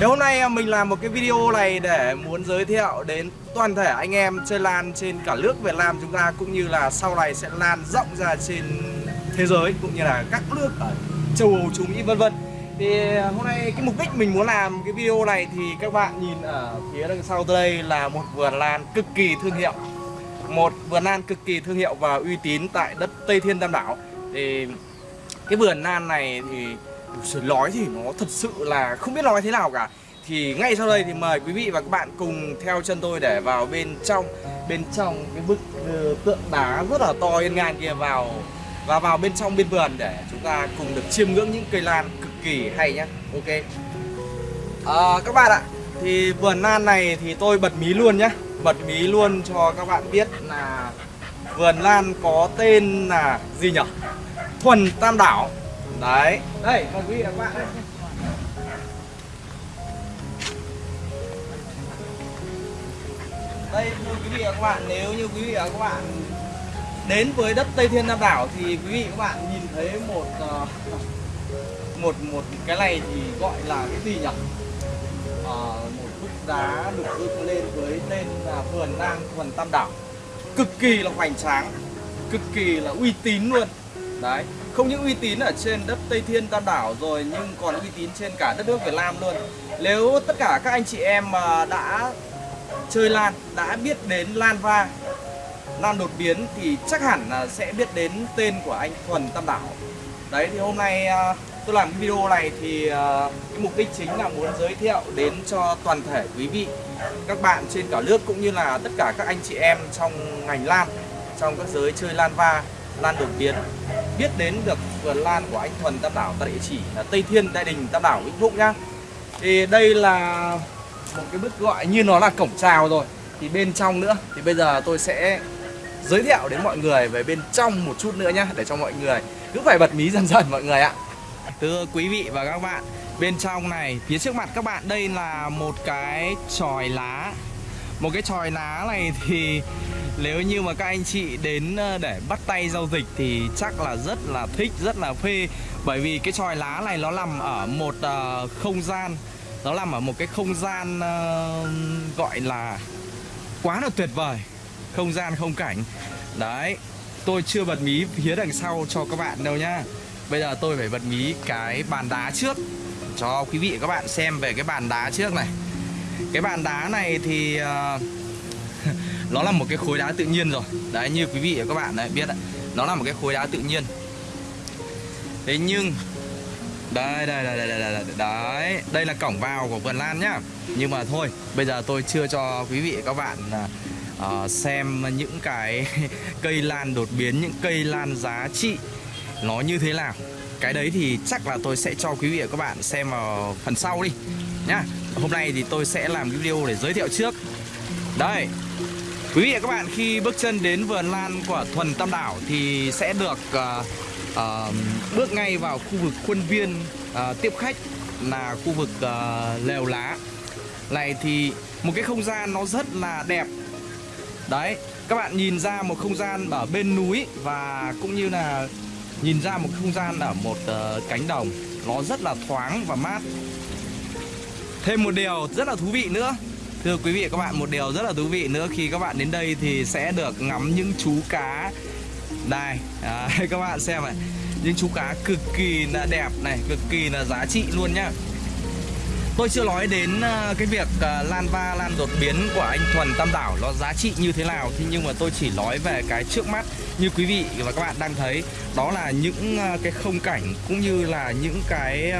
Thì hôm nay à, mình làm một cái video này để muốn giới thiệu đến toàn thể anh em chơi lan trên cả nước Việt Nam chúng ta, cũng như là sau này sẽ lan rộng ra trên thế giới, cũng như là các nước ở châu Âu chúng Mỹ, vân vân. Thì à, hôm nay cái mục đích mình muốn làm cái video này thì các bạn nhìn ở phía đằng sau đây là một vườn lan cực kỳ thương hiệu. Một vườn lan cực kỳ thương hiệu và uy tín tại đất Tây Thiên Tam Đảo. Thì cái vườn lan này thì Trời nói thì nó thật sự là không biết nói thế nào cả. Thì ngay sau đây thì mời quý vị và các bạn cùng theo chân tôi để vào bên trong Bên trong cái bức ờ, tượng đá rất là to yên ngang kia vào Và vào bên trong bên vườn để chúng ta cùng được chiêm ngưỡng những cây lan cực kỳ hay nhá. Ok. À, Các bạn ạ Thì vườn lan này thì tôi bật mí luôn nhá. Bật mí luôn cho các bạn biết là Vườn lan có tên là gì nhỉ? Thuần Tam Đảo. Đấy. Đây mời quý vị và các bạn đây Đây thưa quý vị và các bạn Nếu như quý vị và các bạn Đến với đất Tây Thiên Nam Đảo Thì quý vị và các bạn nhìn thấy một uh, Một một cái này thì gọi là cái gì nhỉ? Uh, Một bức đá được dựng lên với tên là Vườn Nam Thuần Tam Đảo. Cực kỳ là hoành tráng Cực kỳ là uy tín luôn Đấy không những uy tín ở trên đất Tây Thiên Tam Đảo rồi nhưng còn uy tín trên cả đất nước Việt Nam luôn. Nếu tất cả các anh chị em mà đã chơi lan, đã biết đến lan va, lan đột biến thì chắc hẳn là sẽ biết đến tên của anh Thuần Tam Đảo. Đấy thì hôm nay à, tôi làm cái video này thì à, cái mục đích chính là muốn giới thiệu đến cho toàn thể quý vị các bạn trên cả nước cũng như là tất cả các anh chị em trong ngành lan trong các giới chơi lan va lan đột biến biết đến được vườn lan của anh Thuần Tam Đảo tại địa chỉ là Tây Thiên Đại Đình Tam Đảo Vĩnh Phúc nhá. Thì đây là một cái bức gọi như nó là cổng chào rồi. Thì bên trong nữa, thì bây giờ tôi sẽ giới thiệu đến mọi người về bên trong một chút nữa nhá, để cho mọi người cứ phải bật mí dần dần mọi người ạ. Thưa quý vị và các bạn, bên trong này, phía trước mặt các bạn, đây là một cái tròi lá. Một cái tròi lá này thì nếu như mà các anh chị đến ờ, để bắt tay giao dịch thì chắc là rất là thích, rất là phê. Bởi vì cái tròi lá này nó nằm ở một uh, không gian Nó nằm ở một cái không gian uh, gọi là quá là tuyệt vời. Không gian không cảnh. Đấy, tôi chưa bật mí phía đằng sau cho các bạn đâu nhá. Bây giờ tôi phải bật mí cái bàn đá trước Cho quý vị và các bạn xem về cái bàn đá trước này. Cái bàn đá này thì... Uh, nó là một cái khối đá tự nhiên rồi. Đấy như quý vị và các bạn đấy biết đấy nó là một cái khối đá tự nhiên. Thế nhưng đây đây đây đây đây đây đấy đây là cổng vào của vườn lan nhá. Nhưng mà thôi bây giờ tôi chưa cho quý vị và các bạn uh, xem những cái cây lan đột biến những cây lan giá trị nó như thế nào. Cái đấy thì chắc là tôi sẽ cho quý vị và các bạn xem vào phần sau đi nhá. Hôm nay thì tôi sẽ làm cái video để giới thiệu trước. Đây. Quý vị và các bạn khi bước chân đến vườn lan của Thuần Tam Đảo thì sẽ được uh, uh, bước ngay vào khu vực khuôn viên uh, tiếp khách là khu vực uh, lều lá. Này thì một cái không gian nó rất là đẹp. Đấy các bạn nhìn ra một không gian ở bên núi và cũng như là nhìn ra một không gian ở một uh, cánh đồng. Nó rất là thoáng và mát. Thêm một điều rất là thú vị nữa Thưa quý vị các bạn, một điều rất là thú vị nữa khi các bạn đến đây thì sẽ được ngắm những chú cá. Đây, à, các bạn xem này Những chú cá cực kỳ là đẹp này, cực kỳ là giá trị luôn nhá. Tôi chưa nói đến à, cái việc à, lan va, lan đột biến của anh Thuần Tam Đảo nó giá trị như thế nào. Thế nhưng mà tôi chỉ nói về cái trước mắt như quý vị và các bạn đang thấy. Đó là những à, cái không cảnh cũng như là những cái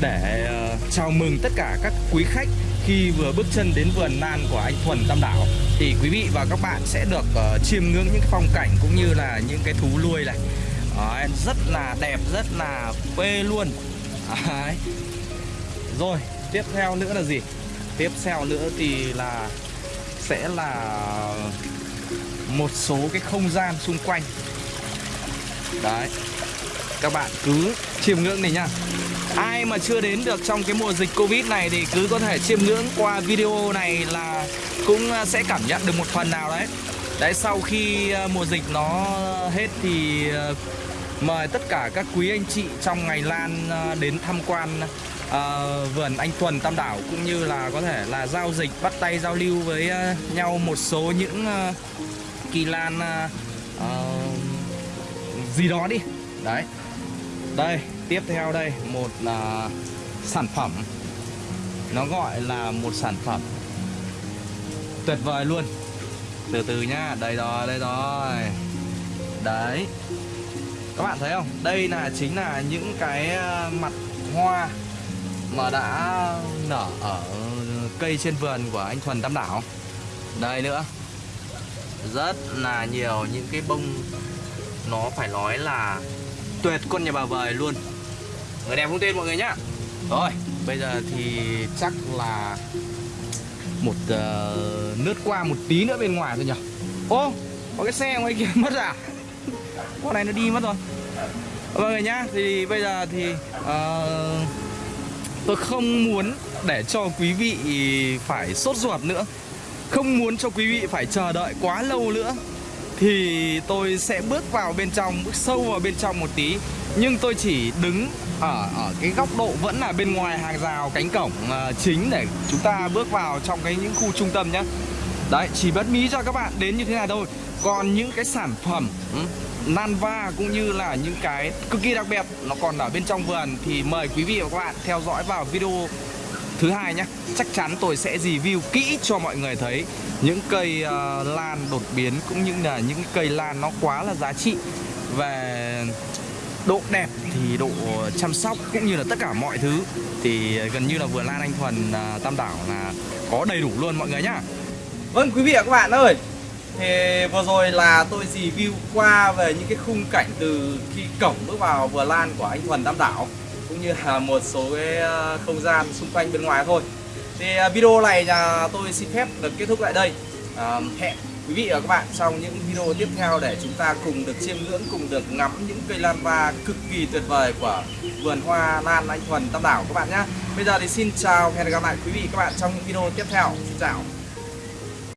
để chào mừng tất cả các quý khách khi vừa bước chân đến vườn lan của anh Thuần Tam Đảo thì quý vị và các bạn sẽ được uh, chiêm ngưỡng những phong cảnh cũng như là những cái thú nuôi này. Đấy, rất là đẹp rất là phê luôn. Đấy. rồi tiếp theo nữa là gì? Tiếp theo nữa thì là sẽ là một số cái không gian xung quanh. Đấy. Các bạn cứ chiêm ngưỡng này nha. Ai mà chưa đến được trong cái mùa dịch Covid này thì cứ có thể chiêm ngưỡng qua video này là cũng à, sẽ cảm nhận được một phần nào đấy. Đấy sau khi à, mùa dịch nó hết thì à, mời tất cả các quý anh chị trong ngày Lan đến tham quan uh, vườn anh Tuần Tam Đảo cũng như là có thể là giao dịch bắt tay giao lưu với nhau một số những uh, kỳ lan uh, gì đó đi. Đấy. Đây tiếp theo đây. Một là sản phẩm. Nó gọi là một sản phẩm. Tuyệt vời luôn. Từ từ nhá. Đây rồi đây rồi đấy. Các bạn thấy không? Đây là, chính là những cái ờ, mặt hoa mà đã nở ở cây trên vườn của anh thuần tam đảo. Đây nữa. Rất là nhiều những cái bông. Nó phải nói là tuyệt con nhà bà vời luôn người đẹp không tên mọi người nhá. Rồi bây giờ thì chắc là một uh, lướt qua một tí nữa bên ngoài thôi nhỉ ô có cái xe ngoài kia mất à? Con này nó đi mất rồi. Mọi người nhá thì bây giờ thì uh, tôi không muốn để cho quý vị phải sốt ruột nữa. Không muốn cho quý vị phải chờ đợi quá lâu nữa thì tôi sẽ bước vào bên trong bước sâu vào bên trong một tí. Nhưng tôi chỉ đứng ở ở cái góc độ vẫn là bên ngoài hàng rào cánh cổng uh, chính để chúng ta bước vào trong cái những khu trung tâm nhé đấy chỉ bất mí cho các bạn đến như thế này thôi. Còn những cái sản phẩm ừ, nanva cũng như là những cái cực kỳ đặc biệt nó còn ở bên trong vườn thì mời quý vị và các bạn theo dõi vào video thứ hai nhé chắc chắn tôi sẽ review kỹ cho mọi người thấy những cây uh, lan đột biến cũng như là những cây lan nó quá là giá trị về độ đẹp thì độ chăm sóc cũng như là tất cả mọi thứ. Thì gần như là vườn lan anh thuần uh, tam đảo là có đầy đủ luôn mọi người nhá. Vâng quý vị và các bạn ơi thì vừa rồi là tôi review qua về những cái khung cảnh từ khi cổng bước vào vườn lan của anh thuần tam đảo cũng như là một số cái ờ, không gian xung quanh bên ngoài thôi. Thì ờ, video này là tôi xin phép được kết thúc lại đây. À, hẹn quý vị và các bạn trong những video tiếp theo để chúng ta cùng được chiêm ngưỡng cùng được ngắm những cây lan va cực kỳ tuyệt vời của vườn hoa lan anh thuần tam đảo các bạn nhé. Bây giờ thì xin chào hẹn gặp lại quý vị các bạn trong những video tiếp theo. Xin chào.